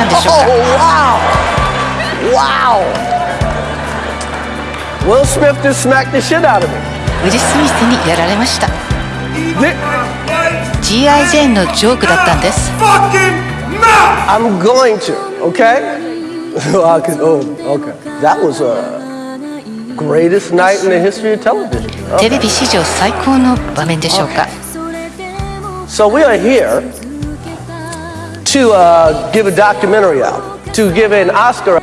なんでしょうか Oh, wow! Wow! Will Smith just smacked the shit out of me. ウィル・スミスにやられました G.I. ジェーンのジョークだったんです I'm going to, okay? I could, oh, okay. That was a greatest night in the history of television. テ Okay. レビ史上最高の場面でしょうか So we are here to uh, give a documentary out, to give an Oscar